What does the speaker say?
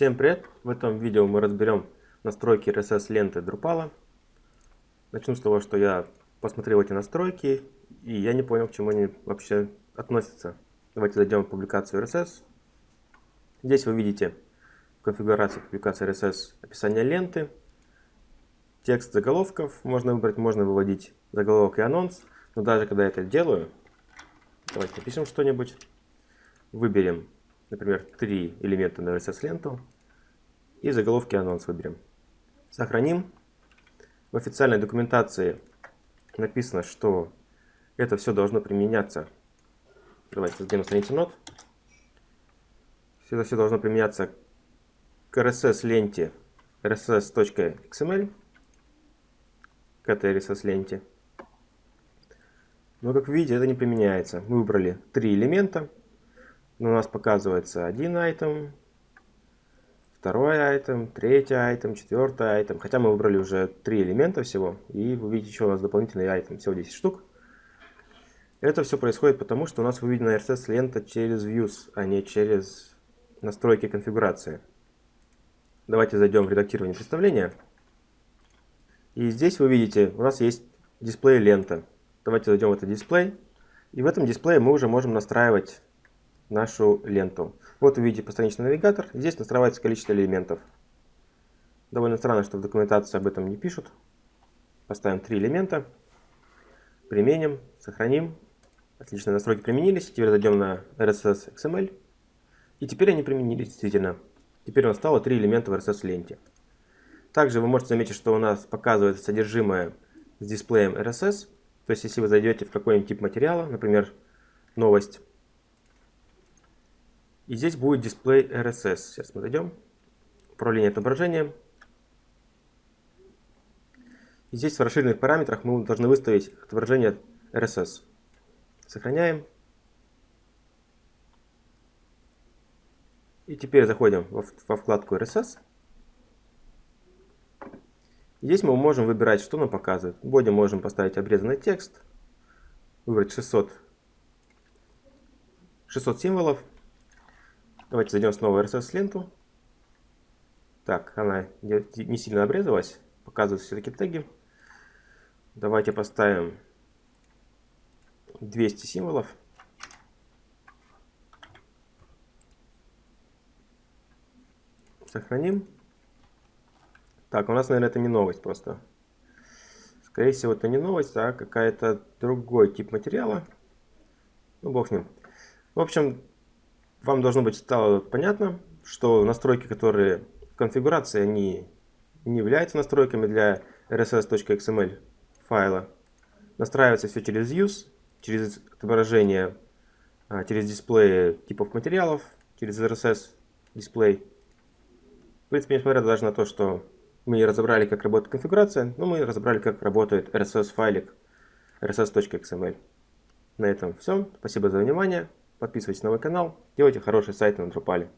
Всем привет! В этом видео мы разберем настройки RSS ленты Drupal. Начну с того, что я посмотрел эти настройки, и я не понял, к чему они вообще относятся. Давайте зайдем в публикацию RSS. Здесь вы видите в конфигурации публикации RSS описание ленты, текст заголовков можно выбрать, можно выводить заголовок и анонс. Но даже когда я это делаю, давайте напишем что-нибудь, выберем например, три элемента на RSS-ленту и заголовки анонс выберем. Сохраним. В официальной документации написано, что это все должно применяться. Давайте на страницу нот. Это все должно применяться к RSS-ленте rss.xml, к этой RSS-ленте. Но, как видите, это не применяется. Мы выбрали три элемента у нас показывается один айтем, второй айтем, третий айтем, четвертый айтем. Хотя мы выбрали уже три элемента всего. И вы видите, еще у нас дополнительный айтем. Всего 10 штук. Это все происходит потому, что у нас выведена RSS лента через Views, а не через настройки конфигурации. Давайте зайдем в редактирование представления. И здесь вы видите, у нас есть дисплей лента. Давайте зайдем в этот дисплей. И в этом дисплее мы уже можем настраивать нашу ленту. Вот вы видите постраничный навигатор. Здесь настраивается количество элементов. Довольно странно, что в документации об этом не пишут. Поставим три элемента. Применим, сохраним. Отлично, настройки применились. Теперь зайдем на RSS XML. И теперь они применились действительно. Теперь у нас стало три элемента в RSS ленте. Также вы можете заметить, что у нас показывается содержимое с дисплеем RSS. То есть, если вы зайдете в какой-нибудь тип материала, например, новость, и здесь будет дисплей RSS. Сейчас мы зайдем. Управление отображением. И здесь в расширенных параметрах мы должны выставить отображение RSS. Сохраняем. И теперь заходим во, вкладку RSS. Здесь мы можем выбирать, что нам показывает. В боди можем поставить обрезанный текст, выбрать 600, 600 символов. Давайте зайдем снова в RSS-ленту. Так, она не сильно обрезалась. Показывают все-таки теги. Давайте поставим 200 символов. Сохраним. Так, у нас, наверное, это не новость просто. Скорее всего, это не новость, а какая-то другой тип материала. Ну, бог с ним. В общем, вам должно быть стало понятно, что настройки, которые в конфигурации, они не являются настройками для rss.xml файла. Настраивается все через use, через отображение, а, через дисплей типов материалов, через RSS дисплей. В принципе, несмотря даже на то, что мы не разобрали, как работает конфигурация, но мы разобрали, как работает RSS файлик rss.xml. На этом все. Спасибо за внимание. Подписывайтесь на мой канал, делайте хорошие сайты на Drupal.